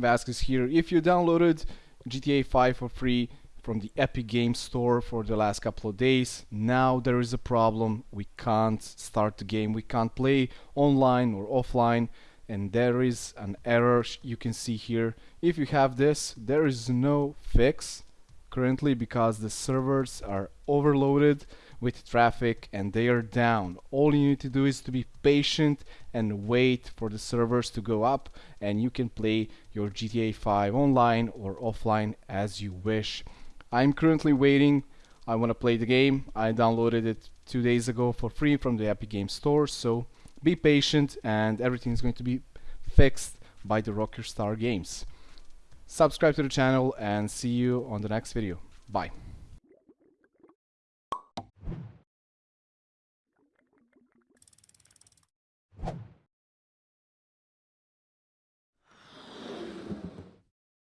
Vasquez here. If you downloaded GTA 5 for free from the Epic Games Store for the last couple of days, now there is a problem. We can't start the game. We can't play online or offline and there is an error you can see here. If you have this, there is no fix currently because the servers are overloaded with traffic and they are down. All you need to do is to be patient and wait for the servers to go up and you can play your GTA 5 online or offline as you wish. I'm currently waiting. I want to play the game. I downloaded it two days ago for free from the Epic Games Store so be patient and everything is going to be fixed by the Rockstar Games. Subscribe to the channel and see you on the next video. Bye.